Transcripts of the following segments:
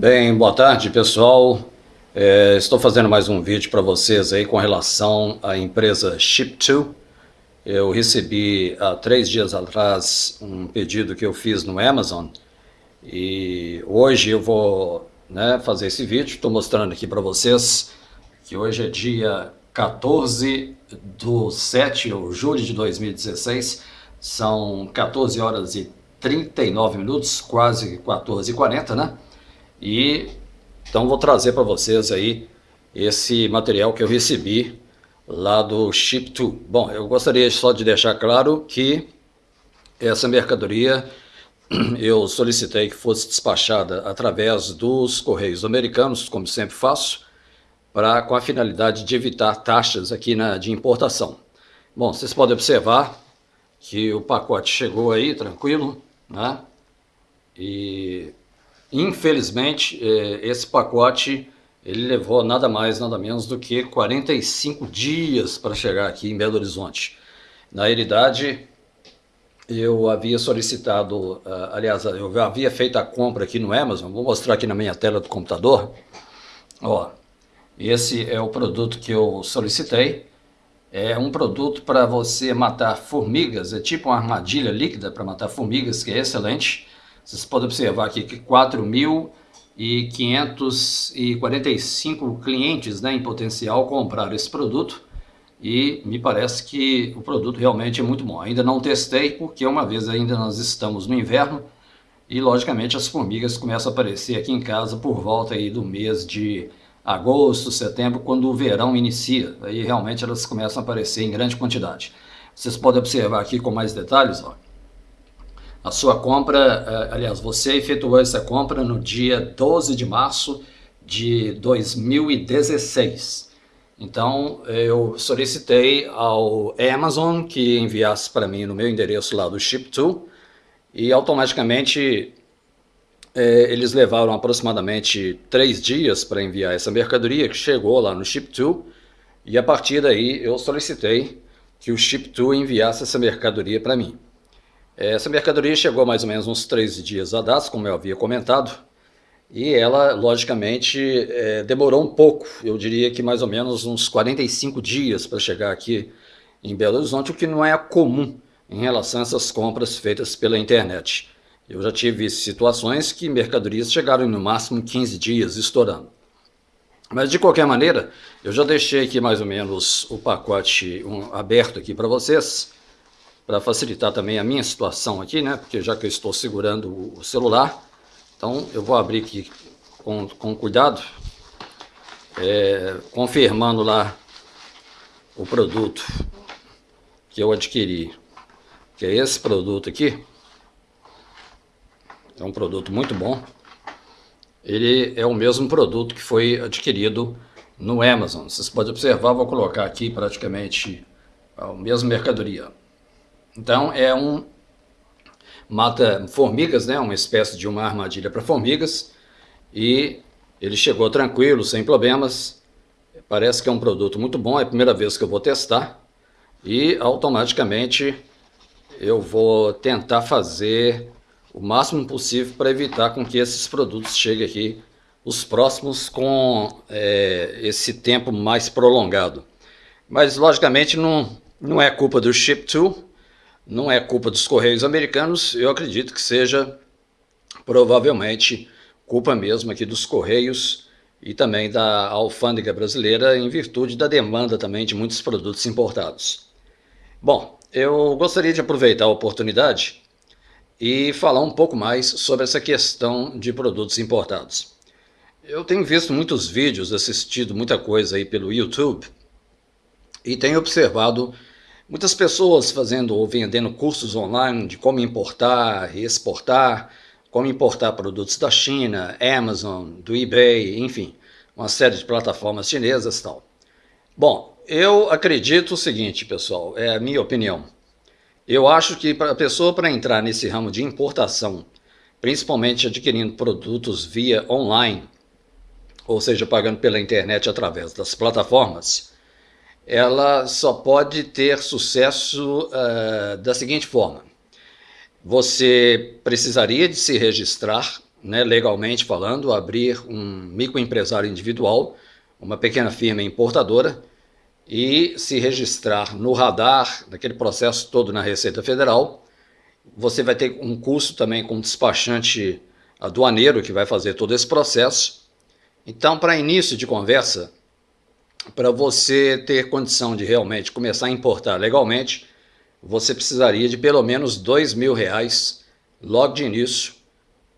Bem, boa tarde pessoal. É, estou fazendo mais um vídeo para vocês aí com relação à empresa Ship2. Eu recebi há três dias atrás um pedido que eu fiz no Amazon e hoje eu vou né, fazer esse vídeo. Estou mostrando aqui para vocês que hoje é dia 14 do 7 de julho de 2016. São 14 horas e 39 minutos, quase 14 e 40, né? E então vou trazer para vocês aí esse material que eu recebi lá do Ship2. Bom, eu gostaria só de deixar claro que essa mercadoria eu solicitei que fosse despachada através dos Correios Americanos, como sempre faço, para com a finalidade de evitar taxas aqui na, de importação. Bom, vocês podem observar que o pacote chegou aí, tranquilo, né? E Infelizmente, é, esse pacote ele levou nada mais, nada menos do que 45 dias para chegar aqui em Belo Horizonte. Na realidade, eu havia solicitado, ah, aliás, eu havia feito a compra aqui no Amazon, vou mostrar aqui na minha tela do computador. Ó, esse é o produto que eu solicitei. É um produto para você matar formigas, é tipo uma armadilha líquida para matar formigas, que é excelente. Vocês podem observar aqui que 4.545 clientes né, em potencial compraram esse produto e me parece que o produto realmente é muito bom. Ainda não testei porque uma vez ainda nós estamos no inverno e logicamente as formigas começam a aparecer aqui em casa por volta aí do mês de agosto, setembro, quando o verão inicia. Aí realmente elas começam a aparecer em grande quantidade. Vocês podem observar aqui com mais detalhes, a sua compra, eh, aliás, você efetuou essa compra no dia 12 de março de 2016. Então, eu solicitei ao Amazon que enviasse para mim no meu endereço lá do Ship2 e automaticamente é, eles levaram aproximadamente três dias para enviar essa mercadoria que chegou lá no Ship2 e a partir daí eu solicitei que o Ship2 enviasse essa mercadoria para mim. Essa mercadoria chegou mais ou menos uns três dias a dados, como eu havia comentado, e ela, logicamente, é, demorou um pouco, eu diria que mais ou menos uns 45 dias para chegar aqui em Belo Horizonte, o que não é comum em relação a essas compras feitas pela internet. Eu já tive situações que mercadorias chegaram no máximo 15 dias estourando. Mas de qualquer maneira, eu já deixei aqui mais ou menos o pacote um, aberto aqui para vocês para facilitar também a minha situação aqui, né? Porque já que eu estou segurando o celular, então eu vou abrir aqui com, com cuidado, é, confirmando lá o produto que eu adquiri, que é esse produto aqui. É um produto muito bom. Ele é o mesmo produto que foi adquirido no Amazon. Vocês podem observar, vou colocar aqui praticamente a mesma mercadoria. Então é um mata formigas, né, uma espécie de uma armadilha para formigas e ele chegou tranquilo, sem problemas. Parece que é um produto muito bom, é a primeira vez que eu vou testar e automaticamente eu vou tentar fazer o máximo possível para evitar com que esses produtos cheguem aqui os próximos com é, esse tempo mais prolongado. Mas logicamente não, não é culpa do Ship2, não é culpa dos Correios americanos, eu acredito que seja provavelmente culpa mesmo aqui dos Correios e também da alfândega brasileira em virtude da demanda também de muitos produtos importados. Bom, eu gostaria de aproveitar a oportunidade e falar um pouco mais sobre essa questão de produtos importados. Eu tenho visto muitos vídeos, assistido muita coisa aí pelo YouTube e tenho observado Muitas pessoas fazendo ou vendendo cursos online de como importar e exportar, como importar produtos da China, Amazon, do eBay, enfim, uma série de plataformas chinesas e tal. Bom, eu acredito o seguinte, pessoal, é a minha opinião. Eu acho que para a pessoa para entrar nesse ramo de importação, principalmente adquirindo produtos via online, ou seja, pagando pela internet através das plataformas, ela só pode ter sucesso uh, da seguinte forma. Você precisaria de se registrar né, legalmente falando, abrir um microempresário individual, uma pequena firma importadora, e se registrar no radar, naquele processo todo na Receita Federal. Você vai ter um custo também com despachante aduaneiro que vai fazer todo esse processo. Então, para início de conversa, para você ter condição de realmente começar a importar legalmente, você precisaria de pelo menos dois mil reais logo de início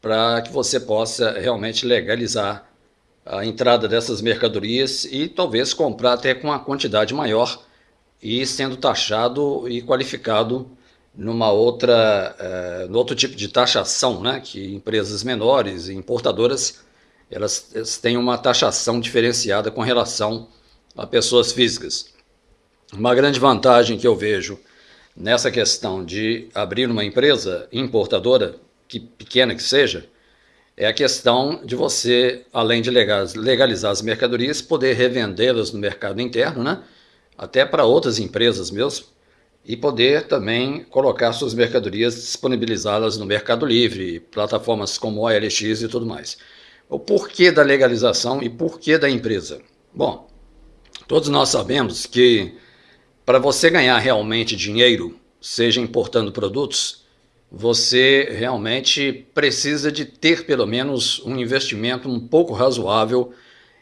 para que você possa realmente legalizar a entrada dessas mercadorias e talvez comprar até com uma quantidade maior e sendo taxado e qualificado numa outra, uh, no outro tipo de taxação, né, que empresas menores e importadoras elas, elas têm uma taxação diferenciada com relação a pessoas físicas. Uma grande vantagem que eu vejo nessa questão de abrir uma empresa importadora, que pequena que seja, é a questão de você, além de legalizar as mercadorias, poder revendê-las no mercado interno, né? até para outras empresas mesmo, e poder também colocar suas mercadorias, disponibilizá-las no Mercado Livre, plataformas como OLX e tudo mais. O porquê da legalização e porquê da empresa? Bom, todos nós sabemos que para você ganhar realmente dinheiro, seja importando produtos, você realmente precisa de ter pelo menos um investimento um pouco razoável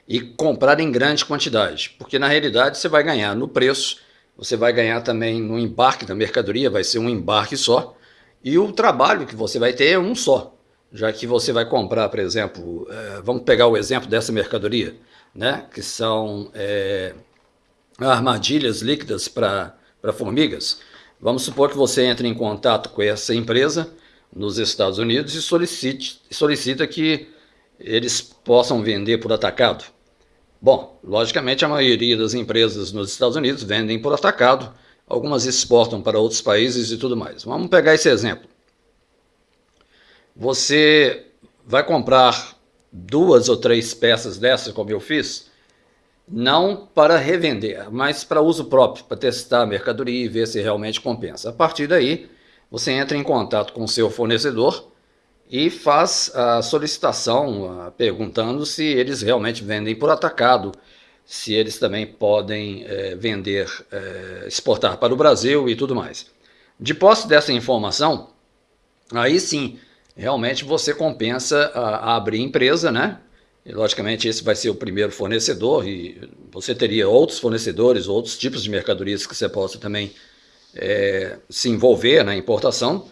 e comprar em grande quantidade, porque na realidade você vai ganhar no preço, você vai ganhar também no embarque da mercadoria, vai ser um embarque só, e o trabalho que você vai ter é um só, já que você vai comprar, por exemplo, é, vamos pegar o exemplo dessa mercadoria, né, que são é, armadilhas líquidas para formigas, Vamos supor que você entre em contato com essa empresa nos Estados Unidos e solicite, solicita que eles possam vender por atacado. Bom, logicamente a maioria das empresas nos Estados Unidos vendem por atacado, algumas exportam para outros países e tudo mais. Vamos pegar esse exemplo. Você vai comprar duas ou três peças dessas, como eu fiz, não para revender, mas para uso próprio, para testar a mercadoria e ver se realmente compensa. A partir daí, você entra em contato com o seu fornecedor e faz a solicitação, perguntando se eles realmente vendem por atacado, se eles também podem é, vender, é, exportar para o Brasil e tudo mais. De posse dessa informação, aí sim, realmente você compensa a, a abrir empresa, né? E, logicamente, esse vai ser o primeiro fornecedor e você teria outros fornecedores, outros tipos de mercadorias que você possa também é, se envolver na importação.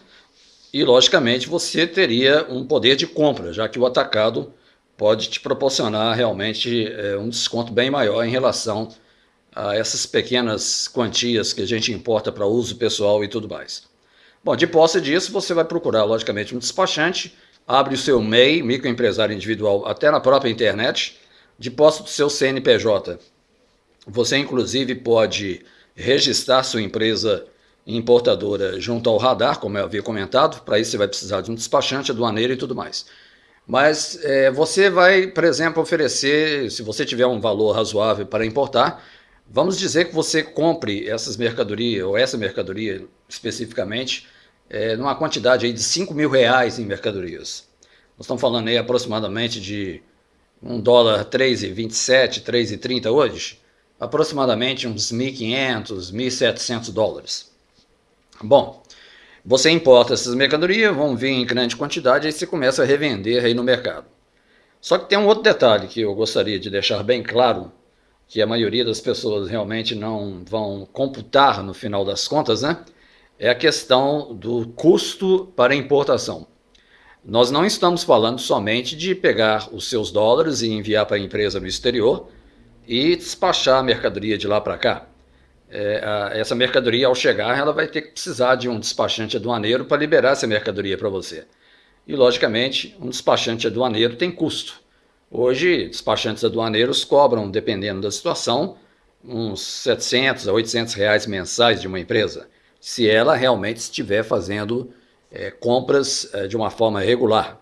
E, logicamente, você teria um poder de compra, já que o atacado pode te proporcionar realmente é, um desconto bem maior em relação a essas pequenas quantias que a gente importa para uso pessoal e tudo mais. Bom, de posse disso, você vai procurar, logicamente, um despachante abre o seu MEI, microempresário individual, até na própria internet, de posse do seu CNPJ. Você, inclusive, pode registrar sua empresa importadora junto ao radar, como eu havia comentado, para isso você vai precisar de um despachante, aduaneiro e tudo mais. Mas é, você vai, por exemplo, oferecer, se você tiver um valor razoável para importar, vamos dizer que você compre essas mercadorias, ou essa mercadoria especificamente, é, numa quantidade aí de 5 mil reais em mercadorias. Nós estamos falando aí aproximadamente de um dólar 3,27, 3,30 hoje, aproximadamente uns 1.500, 1.700 dólares. Bom, você importa essas mercadorias, vão vir em grande quantidade, aí você começa a revender aí no mercado. Só que tem um outro detalhe que eu gostaria de deixar bem claro, que a maioria das pessoas realmente não vão computar no final das contas, né? É a questão do custo para importação. Nós não estamos falando somente de pegar os seus dólares e enviar para a empresa no exterior e despachar a mercadoria de lá para cá. É, a, essa mercadoria, ao chegar, ela vai ter que precisar de um despachante aduaneiro para liberar essa mercadoria para você. E, logicamente, um despachante aduaneiro tem custo. Hoje, despachantes aduaneiros cobram, dependendo da situação, uns 700 a 800 reais mensais de uma empresa se ela realmente estiver fazendo é, compras é, de uma forma regular.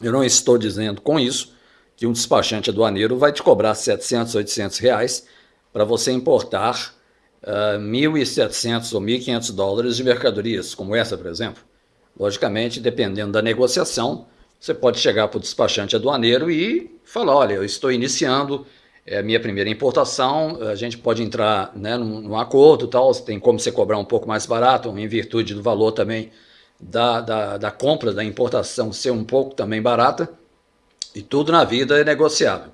Eu não estou dizendo com isso que um despachante aduaneiro vai te cobrar 700, 800 reais para você importar uh, 1.700 ou 1.500 dólares de mercadorias, como essa, por exemplo. Logicamente, dependendo da negociação, você pode chegar para o despachante aduaneiro e falar, olha, eu estou iniciando é a minha primeira importação, a gente pode entrar né, num, num acordo tal, tem como você cobrar um pouco mais barato, em virtude do valor também da, da, da compra, da importação ser um pouco também barata, e tudo na vida é negociável.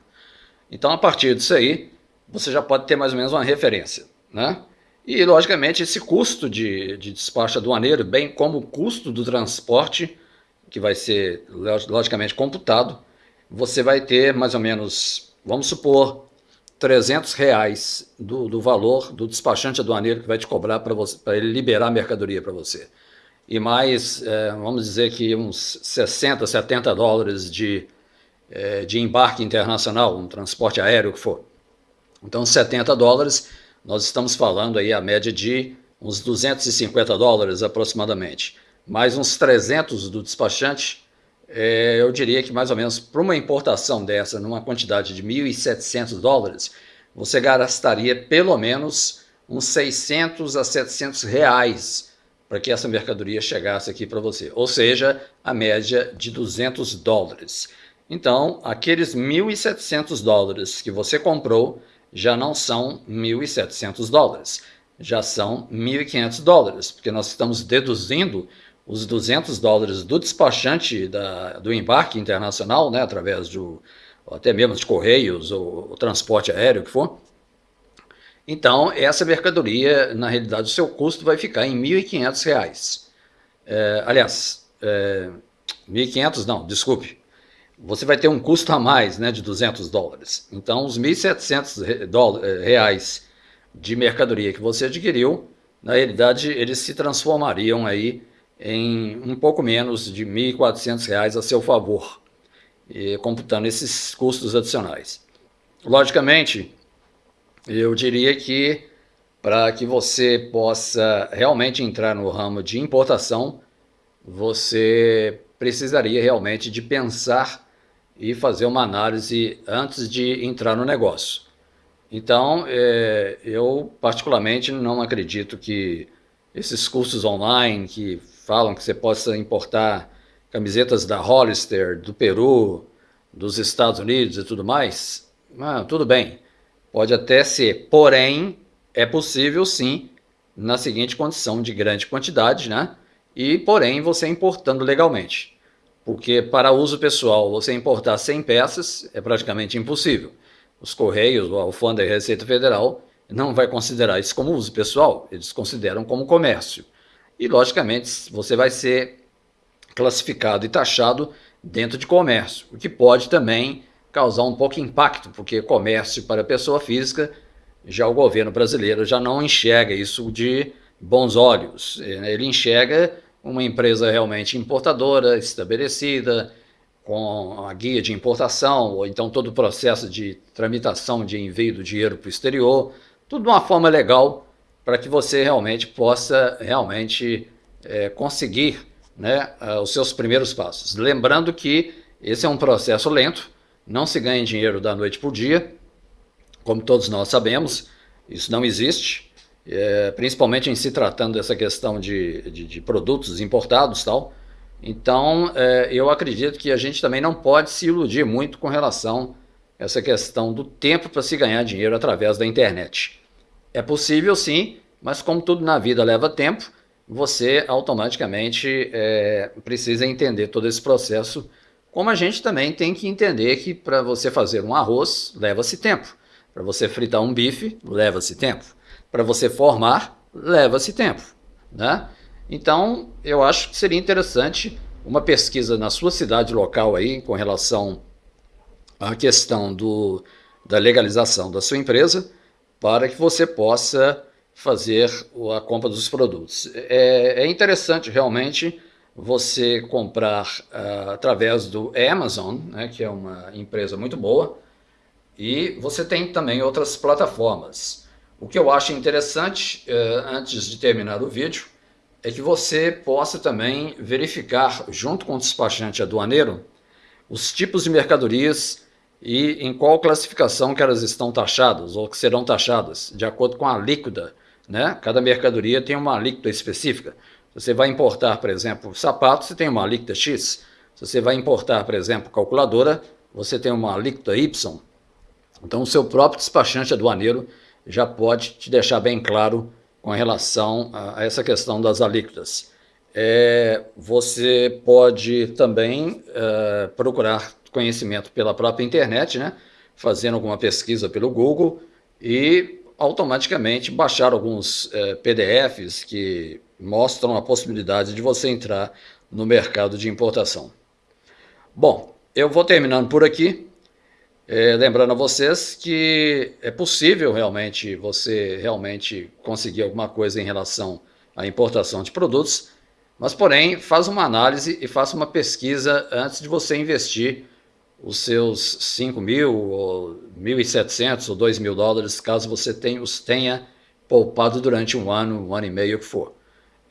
Então, a partir disso aí, você já pode ter mais ou menos uma referência. Né? E, logicamente, esse custo de, de despacho aduaneiro, bem como o custo do transporte, que vai ser, logicamente, computado, você vai ter mais ou menos, vamos supor, 300 reais do, do valor do despachante aduaneiro que vai te cobrar para ele liberar a mercadoria para você. E mais, é, vamos dizer que uns 60, 70 dólares de, é, de embarque internacional, um transporte aéreo que for. Então, 70 dólares, nós estamos falando aí a média de uns 250 dólares aproximadamente. Mais uns 300 do despachante, é, eu diria que mais ou menos para uma importação dessa, numa quantidade de 1.700 dólares, você gastaria pelo menos uns 600 a 700 reais para que essa mercadoria chegasse aqui para você, ou seja, a média de 200 dólares. Então, aqueles 1.700 dólares que você comprou já não são 1.700 dólares, já são 1.500 dólares, porque nós estamos deduzindo os 200 dólares do despachante da, do embarque internacional, né, através do, até mesmo de correios ou, ou transporte aéreo, que for. Então, essa mercadoria, na realidade, o seu custo vai ficar em R$ 1.500. É, aliás, é, 1.500 não, desculpe. Você vai ter um custo a mais né, de 200 dólares. Então, os 1.700 é, reais de mercadoria que você adquiriu, na realidade, eles se transformariam aí em um pouco menos de R$ 1.400 a seu favor, computando esses custos adicionais. Logicamente, eu diria que para que você possa realmente entrar no ramo de importação, você precisaria realmente de pensar e fazer uma análise antes de entrar no negócio. Então, é, eu particularmente não acredito que esses cursos online que falam que você possa importar camisetas da Hollister, do Peru, dos Estados Unidos e tudo mais, ah, tudo bem, pode até ser, porém, é possível sim, na seguinte condição de grande quantidade, né? E, porém, você importando legalmente. Porque para uso pessoal, você importar 100 peças é praticamente impossível. Os Correios, a Alfândega e a Receita Federal não vai considerar isso como uso pessoal, eles consideram como comércio e, logicamente, você vai ser classificado e taxado dentro de comércio, o que pode também causar um pouco de impacto, porque comércio para pessoa física, já o governo brasileiro já não enxerga isso de bons olhos. Ele enxerga uma empresa realmente importadora, estabelecida, com a guia de importação, ou então todo o processo de tramitação de envio do dinheiro para o exterior, tudo de uma forma legal, para que você realmente possa realmente é, conseguir né, os seus primeiros passos. Lembrando que esse é um processo lento, não se ganha dinheiro da noite para o dia, como todos nós sabemos, isso não existe, é, principalmente em se tratando dessa questão de, de, de produtos importados tal. Então, é, eu acredito que a gente também não pode se iludir muito com relação a essa questão do tempo para se ganhar dinheiro através da internet. É possível sim, mas como tudo na vida leva tempo, você automaticamente é, precisa entender todo esse processo, como a gente também tem que entender que para você fazer um arroz, leva-se tempo. Para você fritar um bife, leva-se tempo. Para você formar, leva-se tempo. Né? Então, eu acho que seria interessante uma pesquisa na sua cidade local aí, com relação à questão do, da legalização da sua empresa, para que você possa fazer a compra dos produtos. É, é interessante realmente você comprar uh, através do Amazon, né, que é uma empresa muito boa, e você tem também outras plataformas. O que eu acho interessante, uh, antes de terminar o vídeo, é que você possa também verificar, junto com o despachante aduaneiro, os tipos de mercadorias e em qual classificação que elas estão taxadas ou que serão taxadas, de acordo com a alíquota. Né? Cada mercadoria tem uma alíquota específica. Você vai importar, por exemplo, sapatos, você tem uma alíquota X. Se você vai importar, por exemplo, calculadora, você tem uma alíquota Y, então o seu próprio despachante aduaneiro já pode te deixar bem claro com relação a essa questão das alíquotas. É, você pode também é, procurar conhecimento pela própria internet, né? fazendo alguma pesquisa pelo Google e automaticamente baixar alguns é, PDFs que mostram a possibilidade de você entrar no mercado de importação. Bom, eu vou terminando por aqui, é, lembrando a vocês que é possível realmente você realmente conseguir alguma coisa em relação à importação de produtos, mas porém faz uma análise e faça uma pesquisa antes de você investir os seus 5 mil, ou 1.700 ou 2 mil dólares, caso você tenha, os tenha poupado durante um ano, um ano e meio, o que for.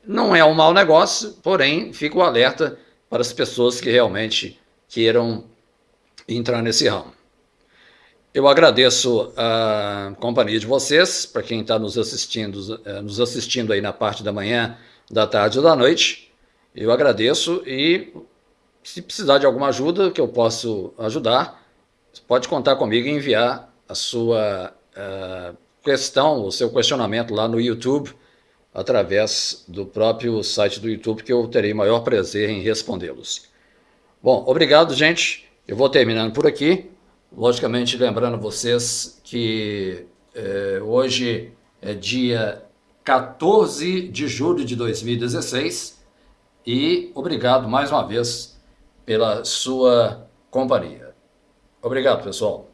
Não é um mau negócio, porém, fico alerta para as pessoas que realmente queiram entrar nesse ramo. Eu agradeço a companhia de vocês, para quem está nos assistindo, eh, nos assistindo aí na parte da manhã, da tarde ou da noite. Eu agradeço e se precisar de alguma ajuda que eu posso ajudar, pode contar comigo e enviar a sua uh, questão, o seu questionamento lá no YouTube, através do próprio site do YouTube, que eu terei maior prazer em respondê-los. Bom, obrigado, gente. Eu vou terminando por aqui. Logicamente, lembrando vocês que eh, hoje é dia 14 de julho de 2016 e obrigado mais uma vez pela sua companhia. Obrigado, pessoal.